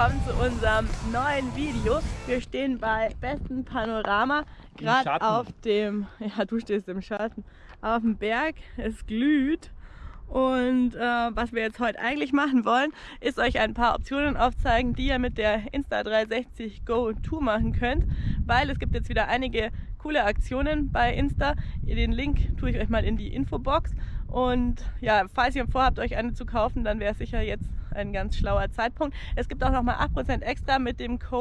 willkommen zu unserem neuen Video. Wir stehen bei bestem Panorama, gerade auf dem, ja du stehst im Schatten, auf dem Berg. Es glüht und äh, was wir jetzt heute eigentlich machen wollen, ist euch ein paar Optionen aufzeigen, die ihr mit der Insta360 Go 2 machen könnt, weil es gibt jetzt wieder einige coole Aktionen bei Insta. Den Link tue ich euch mal in die Infobox. Und ja, falls ihr vorhabt, euch eine zu kaufen, dann wäre es sicher jetzt ein ganz schlauer Zeitpunkt. Es gibt auch nochmal 8% extra mit dem Code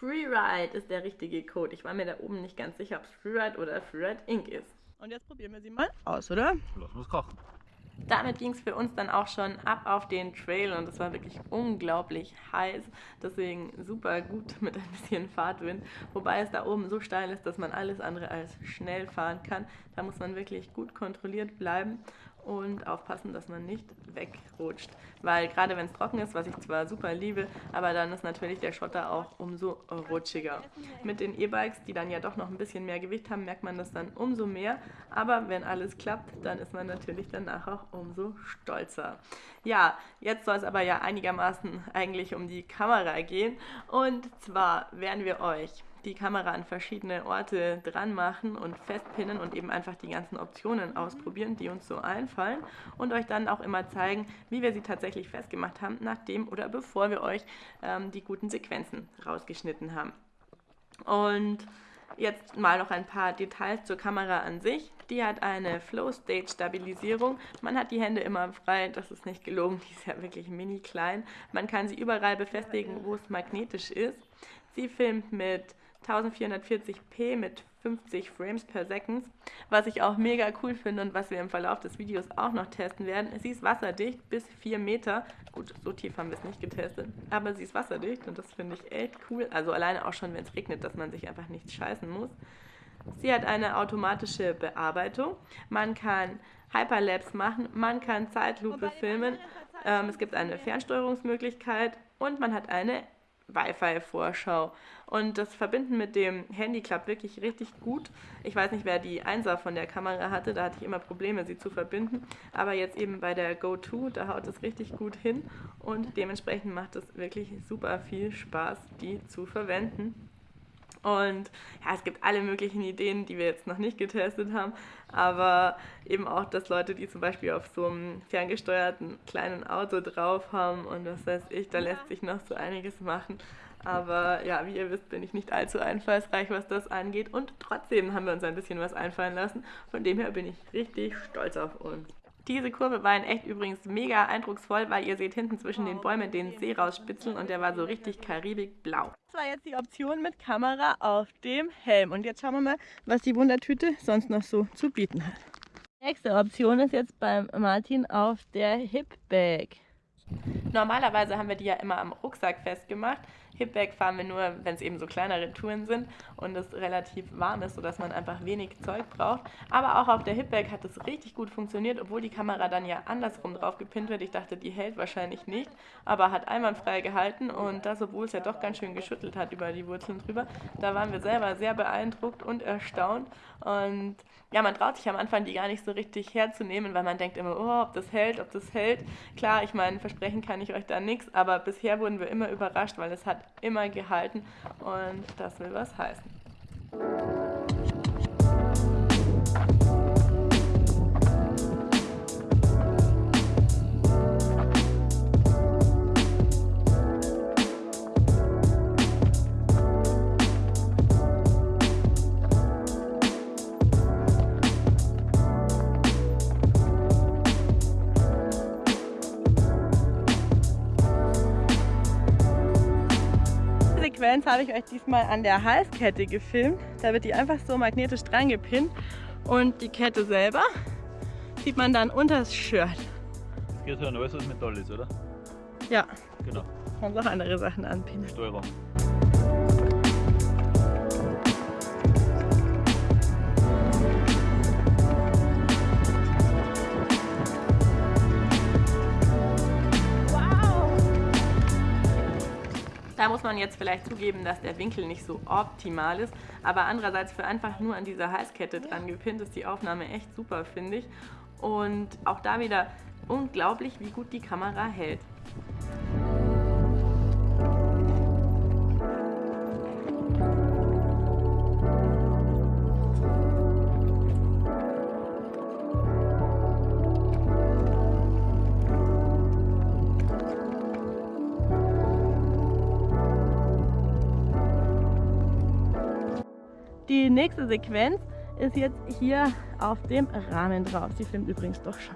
Freeride ist der richtige Code. Ich war mir da oben nicht ganz sicher, ob es Freeride oder Freeride Inc. ist. Und jetzt probieren wir sie mal aus, oder? Lass uns kochen damit ging es für uns dann auch schon ab auf den Trail und es war wirklich unglaublich heiß. Deswegen super gut mit ein bisschen Fahrtwind. Wobei es da oben so steil ist, dass man alles andere als schnell fahren kann. Da muss man wirklich gut kontrolliert bleiben und aufpassen, dass man nicht wegrutscht. Weil gerade wenn es trocken ist, was ich zwar super liebe, aber dann ist natürlich der Schotter auch umso rutschiger. Mit den E-Bikes, die dann ja doch noch ein bisschen mehr Gewicht haben, merkt man das dann umso mehr. Aber wenn alles klappt, dann ist man natürlich danach auch umso stolzer. Ja, jetzt soll es aber ja einigermaßen eigentlich um die Kamera gehen. Und zwar werden wir euch die Kamera an verschiedene Orte dran machen und festpinnen und eben einfach die ganzen Optionen ausprobieren, die uns so einfallen und euch dann auch immer zeigen, wie wir sie tatsächlich festgemacht haben, nachdem oder bevor wir euch ähm, die guten Sequenzen rausgeschnitten haben. Und jetzt mal noch ein paar Details zur Kamera an sich. Die hat eine Flow-State-Stabilisierung. Man hat die Hände immer frei, das ist nicht gelogen, die ist ja wirklich mini klein. Man kann sie überall befestigen, wo es magnetisch ist. Sie filmt mit 1440p mit 50 Frames per Second, was ich auch mega cool finde und was wir im Verlauf des Videos auch noch testen werden. Sie ist wasserdicht bis 4 Meter. Gut, so tief haben wir es nicht getestet, aber sie ist wasserdicht und das finde ich echt cool. Also alleine auch schon, wenn es regnet, dass man sich einfach nicht scheißen muss. Sie hat eine automatische Bearbeitung. Man kann Hyperlapse machen, man kann Zeitlupe filmen. Ähm, es gibt eine Fernsteuerungsmöglichkeit und man hat eine Wi-Fi-Vorschau. Und das Verbinden mit dem Handy klappt wirklich richtig gut. Ich weiß nicht, wer die Einser von der Kamera hatte, da hatte ich immer Probleme, sie zu verbinden. Aber jetzt eben bei der Go-To, da haut es richtig gut hin und dementsprechend macht es wirklich super viel Spaß, die zu verwenden. Und ja, es gibt alle möglichen Ideen, die wir jetzt noch nicht getestet haben, aber eben auch, dass Leute, die zum Beispiel auf so einem ferngesteuerten kleinen Auto drauf haben und das heißt ich, da lässt sich noch so einiges machen. Aber ja, wie ihr wisst, bin ich nicht allzu einfallsreich, was das angeht. Und trotzdem haben wir uns ein bisschen was einfallen lassen. Von dem her bin ich richtig stolz auf uns. Diese Kurve war in echt übrigens mega eindrucksvoll, weil ihr seht hinten zwischen den Bäumen den See rausspitzeln und der war so richtig karibikblau. Das war jetzt die Option mit Kamera auf dem Helm. Und jetzt schauen wir mal, was die Wundertüte sonst noch so zu bieten hat. Nächste Option ist jetzt beim Martin auf der Hip Bag. Normalerweise haben wir die ja immer am Rucksack festgemacht. Hipback fahren wir nur, wenn es eben so kleinere Touren sind und es relativ warm ist, sodass man einfach wenig Zeug braucht. Aber auch auf der Hipback hat es richtig gut funktioniert, obwohl die Kamera dann ja andersrum drauf gepinnt wird. Ich dachte, die hält wahrscheinlich nicht, aber hat einwandfrei gehalten und das, obwohl es ja doch ganz schön geschüttelt hat über die Wurzeln drüber. Da waren wir selber sehr beeindruckt und erstaunt und ja, man traut sich am Anfang die gar nicht so richtig herzunehmen, weil man denkt immer, oh, ob das hält, ob das hält. Klar, ich meine, versprechen kann ich euch da nichts, aber bisher wurden wir immer überrascht, weil es hat immer gehalten und das will was heißen. Habe ich euch diesmal an der Halskette gefilmt. Da wird die einfach so magnetisch dran gepinnt und die Kette selber sieht man dann unter das Shirt. Das geht ja alles, was Metall ist, oder? Ja. Genau. Kannst auch andere Sachen anpinnen. Steuerung. Muss man jetzt vielleicht zugeben, dass der Winkel nicht so optimal ist, aber andererseits für einfach nur an dieser Halskette dran gepinnt ist die Aufnahme echt super, finde ich. Und auch da wieder unglaublich, wie gut die Kamera hält. Die nächste Sequenz ist jetzt hier auf dem Rahmen drauf. Sie filmt übrigens doch schon.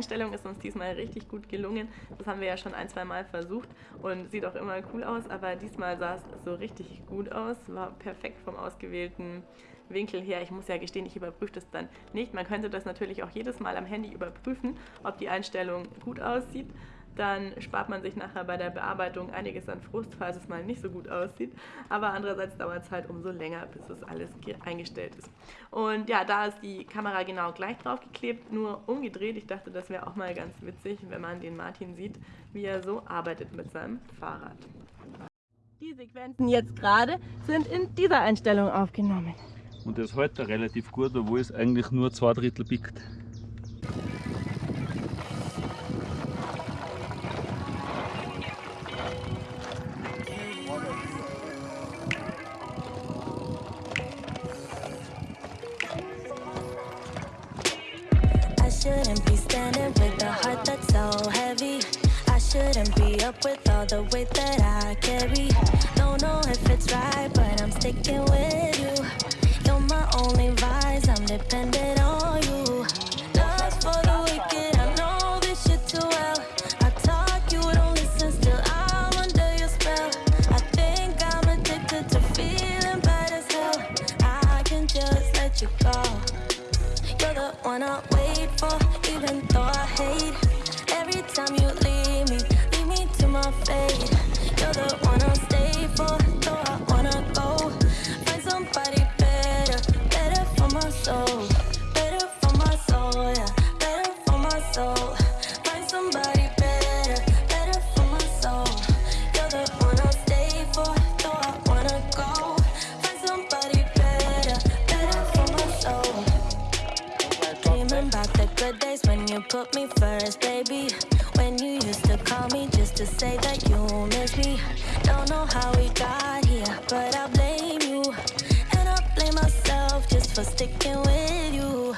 Einstellung ist uns diesmal richtig gut gelungen. Das haben wir ja schon ein, zwei Mal versucht und sieht auch immer cool aus, aber diesmal sah es so richtig gut aus. War perfekt vom ausgewählten Winkel her. Ich muss ja gestehen, ich überprüfe das dann nicht. Man könnte das natürlich auch jedes Mal am Handy überprüfen, ob die Einstellung gut aussieht. Dann spart man sich nachher bei der Bearbeitung einiges an Frust, falls es mal nicht so gut aussieht. Aber andererseits dauert es halt umso länger, bis das alles ge- eingestellt ist. Und ja, da ist die Kamera genau gleich drauf geklebt, nur umgedreht. Ich dachte, das wäre auch mal ganz witzig, wenn man den Martin sieht, wie er so arbeitet mit seinem Fahrrad. Die Sequenzen jetzt gerade sind in dieser Einstellung aufgenommen. Und das hält er relativ gut, obwohl es eigentlich nur zwei Drittel biegt. The weight that I carry. Miss me. Don't know how we got here, but I blame you. And I blame myself just for sticking with you.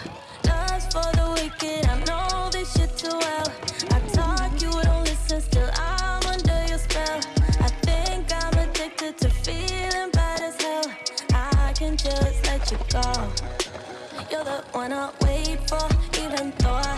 Love's for the wicked, I know this shit too well. I talk, you don't listen, still I'm under your spell. I think I'm addicted to feeling bad as hell. I can just let you go. You're the one I wait for, even though I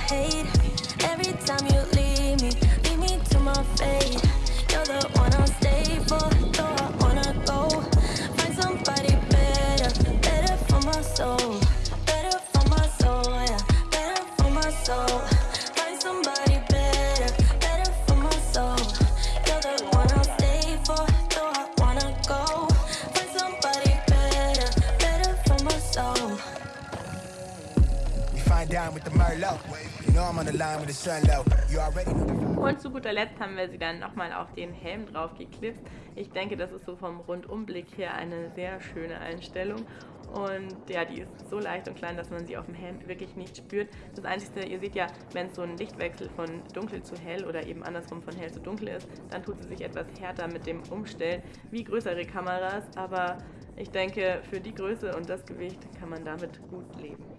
Und zu guter Letzt haben wir sie dann nochmal auf den Helm drauf geklipst. Ich denke, das ist so vom Rundumblick her eine sehr schöne Einstellung. Und ja, die ist so leicht und klein, dass man sie auf dem Helm wirklich nicht spürt. Das Einzige, ihr seht ja, wenn es so ein Lichtwechsel von dunkel zu hell oder eben andersrum von hell zu dunkel ist, dann tut sie sich etwas härter mit dem Umstellen, wie größere Kameras. Aber ich denke, für die Größe und das Gewicht kann man damit gut leben.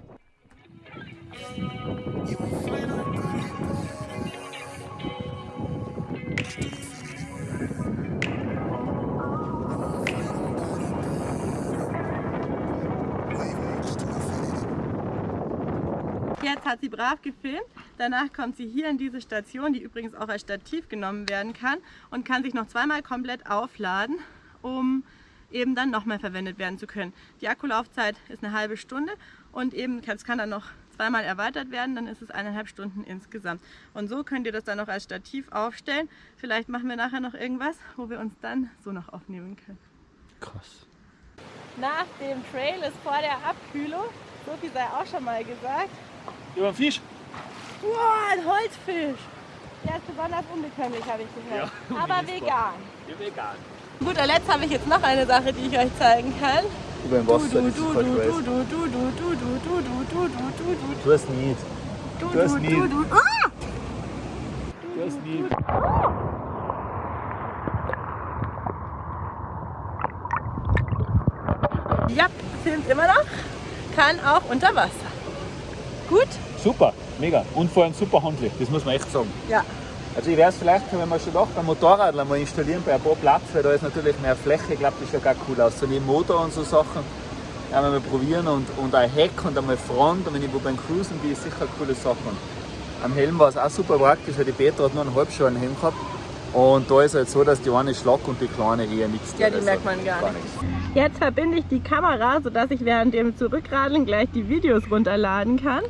Hat sie brav gefilmt. Danach kommt sie hier in diese Station, die übrigens auch als Stativ genommen werden kann und kann sich noch zweimal komplett aufladen, um eben dann nochmal verwendet werden zu können. Die Akkulaufzeit ist eine halbe Stunde und eben es kann dann noch zweimal erweitert werden, dann ist es eineinhalb Stunden insgesamt. Und so könnt ihr das dann noch als Stativ aufstellen. Vielleicht machen wir nachher noch irgendwas, wo wir uns dann so noch aufnehmen können. Krass. Nach dem Trail ist vor der Abkühlung, so viel sei auch schon mal gesagt, Über den Fisch? wow, ein Holzfisch. Der ist besonders unbekömmlich, habe ich gehört. Ja, Aber vegan. Ja, vegan. Guter Letzt habe ich jetzt noch eine Sache, die ich euch zeigen kann über dem Wasser, das ist voll crazy. Du hast nicht. Du hast nicht. Du hast nicht. Ja, filmt immer noch. Kann auch unter Wasser. Gut? Super, mega. Und vor allem super handlich, das muss man echt sagen. Ja. Also ich werde es vielleicht, wenn wir schon doch beim Motorrad mal installieren, bei ein paar Platz, weil da ist natürlich mehr Fläche, ich glaube, das schaut auch cool aus. So neben Motor und so Sachen, ja, mal probieren und, und ein Heck und einmal Front und wenn ich wo beim Cruisen bin, ist sicher coole Sache. Und am Helm war es auch super praktisch, weil die Petra hat nur einen halbschalen Helm gehabt und da ist halt so, dass die eine Schlag und die kleine eher nichts Ja, die merkt man gar nicht. Jetzt verbinde ich die Kamera, sodass ich während dem Zurückradeln gleich die Videos runterladen kann.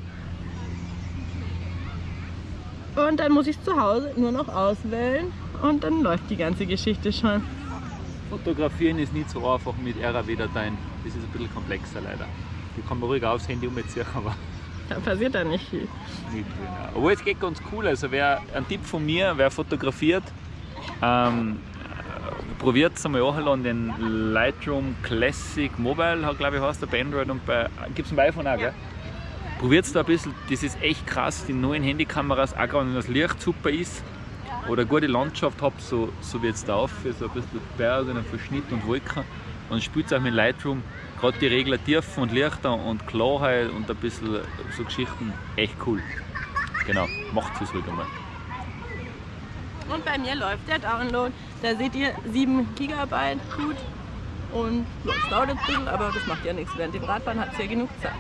Und dann muss ich es zu Hause nur noch auswählen und dann läuft die ganze Geschichte schon. Fotografieren ist nicht so einfach mit RAW-Dateien. Das ist ein bisschen komplexer leider. Die kann man ruhig aufs Handy umziehen, aber Da passiert dann nicht viel. nicht. Ja. Obwohl es geht ganz cool. Also wer, ein Tipp von mir, wer fotografiert, ähm, probiert es einmal an den Lightroom Classic Mobile, glaube ich, heißt der bei Android und bei. Gibt es bei iPhone auch, gell? Probiert es da ein bisschen, das ist echt krass, die neuen Handykameras, auch gerade wenn das Licht super ist oder gute Landschaft habt, so, so wie jetzt da auf, so ein bisschen Berge und ein Verschnitt und Wolken und spielt auch mit Lightroom, gerade die Regler Tiefen und Lichter und Klarheit und ein bisschen so Geschichten, echt cool. Genau, macht es ruhig einmal. Und bei mir läuft der Download. Da seht ihr 7 GB gut. Und es dauert ein bisschen, aber das macht ja nichts. Während dem Radfahren hat es ja genug Zeit.